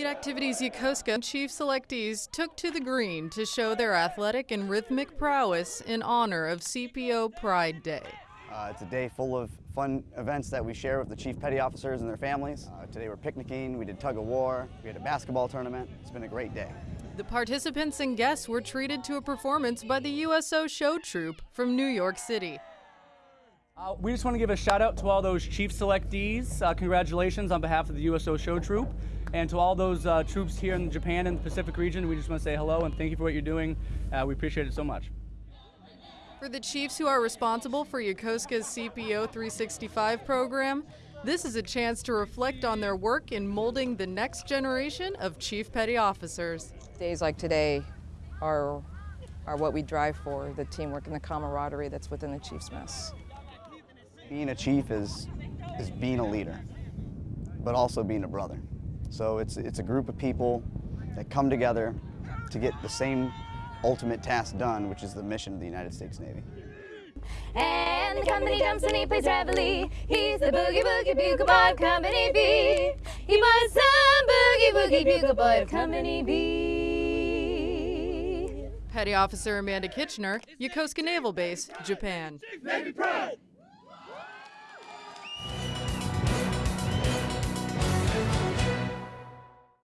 Fleet Activities Yokosuka chief selectees took to the green to show their athletic and rhythmic prowess in honor of CPO Pride Day. Uh, it's a day full of fun events that we share with the chief petty officers and their families. Uh, today we're picnicking, we did tug of war, we had a basketball tournament. It's been a great day. The participants and guests were treated to a performance by the USO Show Troupe from New York City. Uh, we just want to give a shout out to all those chief selectees. Uh, congratulations on behalf of the USO Show Troupe. And to all those uh, troops here in Japan and the Pacific region, we just want to say hello and thank you for what you're doing. Uh, we appreciate it so much. For the chiefs who are responsible for Yokosuka's CPO 365 program, this is a chance to reflect on their work in molding the next generation of chief petty officers. Days like today are, are what we drive for, the teamwork and the camaraderie that's within the Chiefs Mess. Being a chief is, is being a leader, but also being a brother. So it's, it's a group of people that come together to get the same ultimate task done, which is the mission of the United States Navy. And the company jumps and he plays reveille. He's the boogie boogie bugle boy of Company B. He was some boogie boogie bugle boy of Company B. Petty Officer Amanda Kitchener, Yokosuka Naval Base, Japan. Navy Pride!